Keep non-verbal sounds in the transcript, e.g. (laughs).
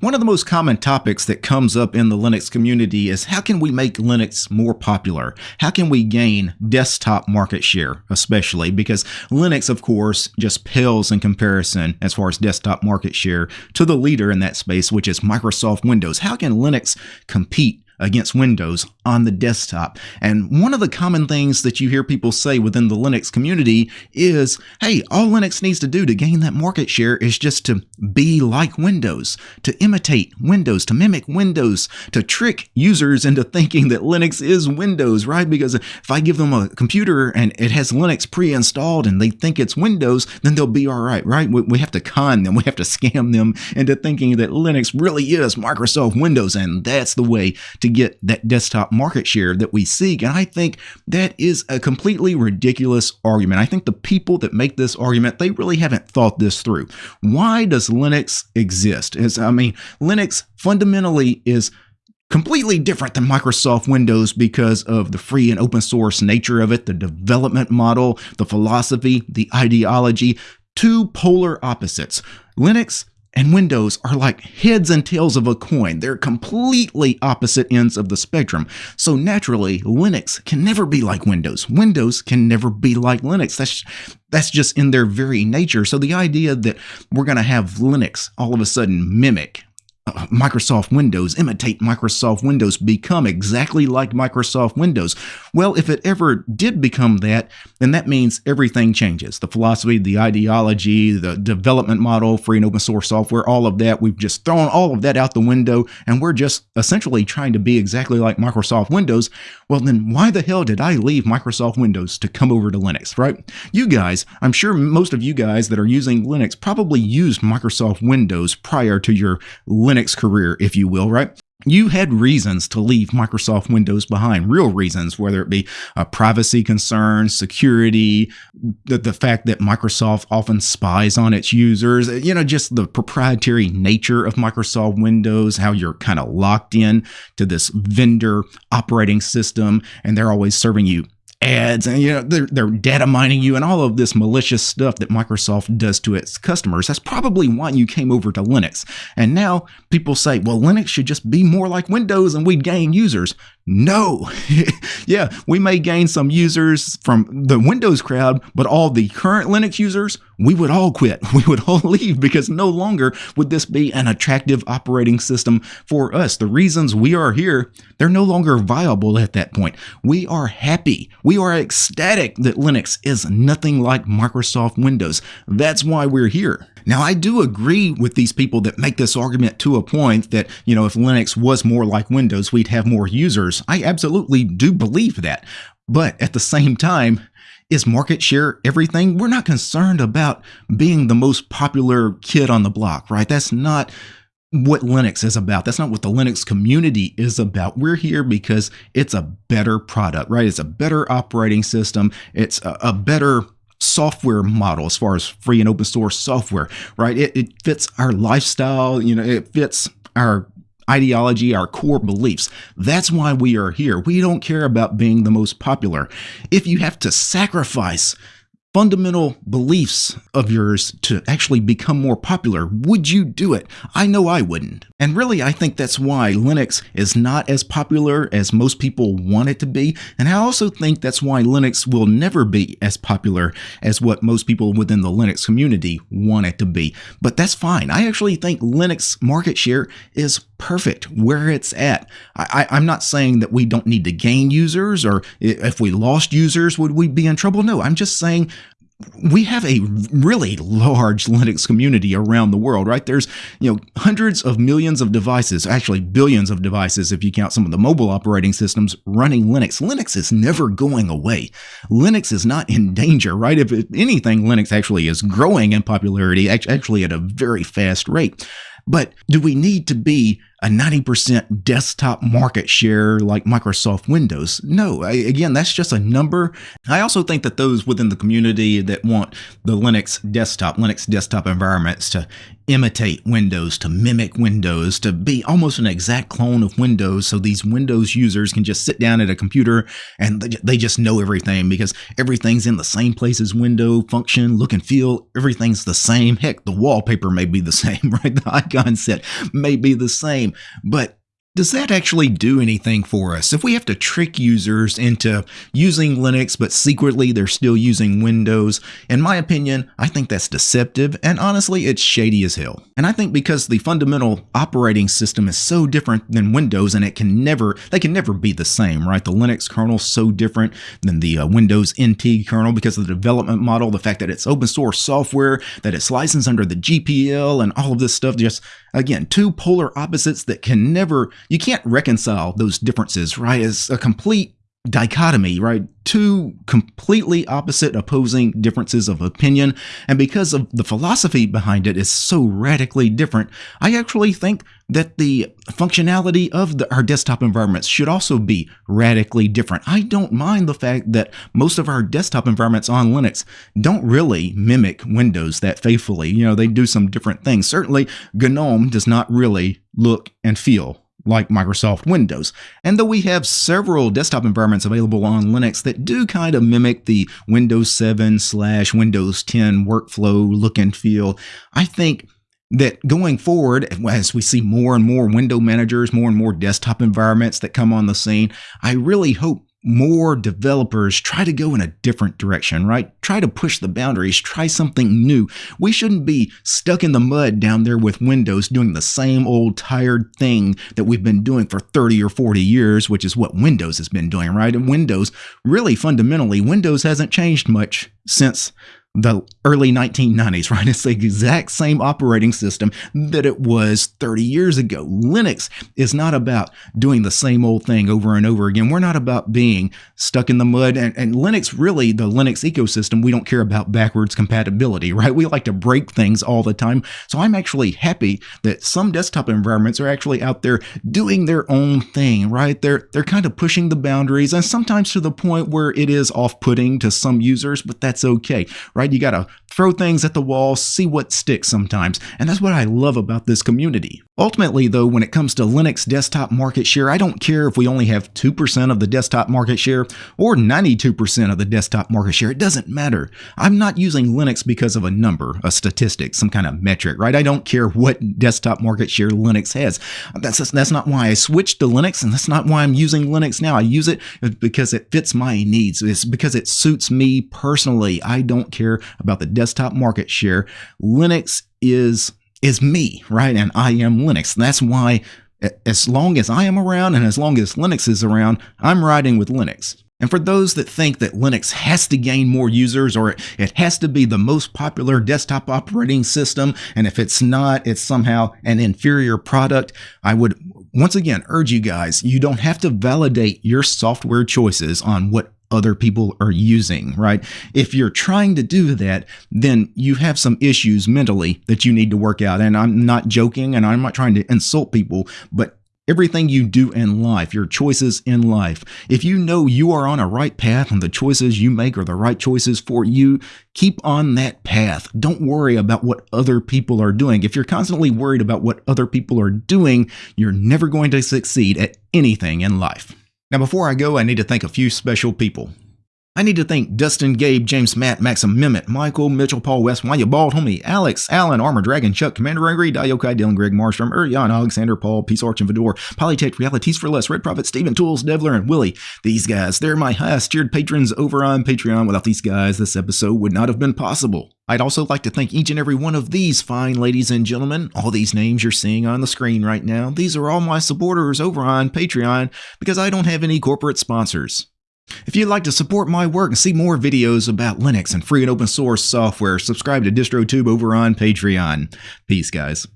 One of the most common topics that comes up in the Linux community is how can we make Linux more popular? How can we gain desktop market share, especially because Linux, of course, just pales in comparison as far as desktop market share to the leader in that space, which is Microsoft Windows. How can Linux compete against Windows on the desktop. And one of the common things that you hear people say within the Linux community is, hey, all Linux needs to do to gain that market share is just to be like Windows, to imitate Windows, to mimic Windows, to trick users into thinking that Linux is Windows, right? Because if I give them a computer and it has Linux pre-installed and they think it's Windows, then they'll be all right, right? We have to con them, (laughs) we have to scam them into thinking that Linux really is Microsoft Windows, and that's the way to to get that desktop market share that we seek. And I think that is a completely ridiculous argument. I think the people that make this argument, they really haven't thought this through. Why does Linux exist? Is I mean, Linux fundamentally is completely different than Microsoft Windows because of the free and open source nature of it, the development model, the philosophy, the ideology, two polar opposites. Linux and Windows are like heads and tails of a coin. They're completely opposite ends of the spectrum. So naturally, Linux can never be like Windows. Windows can never be like Linux. That's that's just in their very nature. So the idea that we're going to have Linux all of a sudden mimic Microsoft Windows, imitate Microsoft Windows, become exactly like Microsoft Windows. Well, if it ever did become that, then that means everything changes. The philosophy, the ideology, the development model, free and open source software, all of that, we've just thrown all of that out the window and we're just essentially trying to be exactly like Microsoft Windows. Well, then why the hell did I leave Microsoft Windows to come over to Linux, right? You guys, I'm sure most of you guys that are using Linux probably used Microsoft Windows prior to your Linux Linux career, if you will, right? you had reasons to leave Microsoft Windows behind, real reasons, whether it be uh, privacy concerns, security, the, the fact that Microsoft often spies on its users, you know, just the proprietary nature of Microsoft Windows, how you're kind of locked in to this vendor operating system, and they're always serving you ads and you know they're, they're data mining you and all of this malicious stuff that Microsoft does to its customers. That's probably why you came over to Linux. And now people say, well, Linux should just be more like Windows and we'd gain users. No. (laughs) yeah, we may gain some users from the Windows crowd, but all the current Linux users, we would all quit. (laughs) We would all (laughs) leave because no longer would this be an attractive operating system for us. The reasons we are here, they're no longer viable at that point. We are happy. We are ecstatic that Linux is nothing like Microsoft Windows. That's why we're here. Now, I do agree with these people that make this argument to a point that, you know, if Linux was more like Windows, we'd have more users. I absolutely do believe that. But at the same time, is market share everything? We're not concerned about being the most popular kid on the block, right? That's not what Linux is about. That's not what the Linux community is about. We're here because it's a better product, right? It's a better operating system. It's a, a better software model as far as free and open source software, right? It, it fits our lifestyle, you know, it fits our ideology, our core beliefs. That's why we are here. We don't care about being the most popular. If you have to sacrifice fundamental beliefs of yours to actually become more popular, would you do it? I know I wouldn't. And really, I think that's why Linux is not as popular as most people want it to be. And I also think that's why Linux will never be as popular as what most people within the Linux community want it to be. But that's fine. I actually think Linux market share is perfect where it's at. I, am not saying that we don't need to gain users or if we lost users, would we be in trouble? No, I'm just saying we have a really large Linux community around the world, right? There's, you know, hundreds of millions of devices, actually billions of devices if you count some of the mobile operating systems running Linux. Linux is never going away. Linux is not in danger, right? If anything, Linux actually is growing in popularity, actually at a very fast rate. But do we need to be a 90% desktop market share like Microsoft Windows. No, I, again, that's just a number. I also think that those within the community that want the Linux desktop, Linux desktop environments to imitate Windows, to mimic Windows, to be almost an exact clone of Windows so these Windows users can just sit down at a computer and they just know everything because everything's in the same place as window function, look and feel, everything's the same. Heck, the wallpaper may be the (laughs) same, right? The icon set may be the same, but does that actually do anything for us? If we have to trick users into using Linux, but secretly they're still using Windows, in my opinion, I think that's deceptive, and honestly, it's shady as hell. And I think because the fundamental operating system is so different than Windows, and it can never, they can never be the same, right? The Linux kernel is so different than the uh, Windows NT kernel because of the development model, the fact that it's open source software, that it's licensed under the GPL, and all of this stuff, just, again, two polar opposites that can never you can't reconcile those differences, right? As a complete dichotomy, right? Two completely opposite opposing differences of opinion. And because of the philosophy behind it is so radically different, I actually think that the functionality of the, our desktop environments should also be radically different. I don't mind the fact that most of our desktop environments on Linux don't really mimic Windows that faithfully. You know, they do some different things. Certainly, GNOME does not really look and feel like Microsoft Windows. And though we have several desktop environments available on Linux that do kind of mimic the Windows 7 slash Windows 10 workflow look and feel, I think that going forward, as we see more and more window managers, more and more desktop environments that come on the scene, I really hope more developers try to go in a different direction, right? Try to push the boundaries, try something new. We shouldn't be stuck in the mud down there with Windows doing the same old tired thing that we've been doing for 30 or 40 years, which is what Windows has been doing, right? And Windows, really fundamentally, Windows hasn't changed much since the early 1990s, (laughs) right? It's the exact same operating system that it was 30 years ago. Linux is not about doing the same old thing over and over again. We're not about being stuck in the mud. And, and Linux, really, the Linux ecosystem, we don't care about backwards compatibility, right? We like to break things all the time. So I'm actually happy that some desktop environments are actually out there doing their own thing, right? They're, they're kind of pushing the boundaries and sometimes to the point where it is off putting to some users, but that's okay, right? Right? You got to throw things at the wall, see what sticks sometimes. And that's what I love about this community. Ultimately, though, when it comes to Linux desktop market share, I don't care if we only have 2% of the desktop market share or 92% of the desktop market share. It doesn't matter. I'm not using Linux because of a number, a statistic, some kind of metric, right? I don't care what desktop market share Linux has. That's, that's not why I switched to Linux, and that's not why I'm using Linux now. I use it because it fits my needs. It's because it suits me personally. I don't care about the desktop market share. Linux is is me, right? And I am Linux. That's why as long as I am around and as long as Linux is around, I'm riding with Linux. And for those that think that Linux has to gain more users or it has to be the most popular desktop operating system, and if it's not, it's somehow an inferior product, I would once again urge you guys, you don't have to validate your software choices on what other people are using, right? If you're trying to do that, then you have some issues mentally that you need to work out. And I'm not joking and I'm not trying to insult people, but everything you do in life, your choices in life, if you know you are on a right path and the choices you make are the right choices for you, keep on that path. Don't worry about what other people are doing. If you're constantly worried about what other people are doing, you're never going to succeed at anything in life. Now, before I go, I need to thank a few special people. I need to thank Dustin, Gabe, James, Matt, Maxim, Mimit, Michael, Mitchell, Paul West, Why You Bald, Homie, Alex, Alan, Armor Dragon, Chuck, Commander Angry, Diokai, Dylan, Greg, Marstrom, Urian, Alexander, Paul, Peace Arch, and Vidor, Polytech, Realities for Less, Red Prophet, Steven, Tools, Devler, and Willie. These guys, they're my highest tiered patrons over on Patreon. Without these guys, this episode would not have been possible. I'd also like to thank each and every one of these fine ladies and gentlemen. All these names you're seeing on the screen right now, these are all my supporters over on Patreon because I don't have any corporate sponsors. If you'd like to support my work and see more videos about Linux and free and open source software, subscribe to DistroTube over on Patreon. Peace, guys.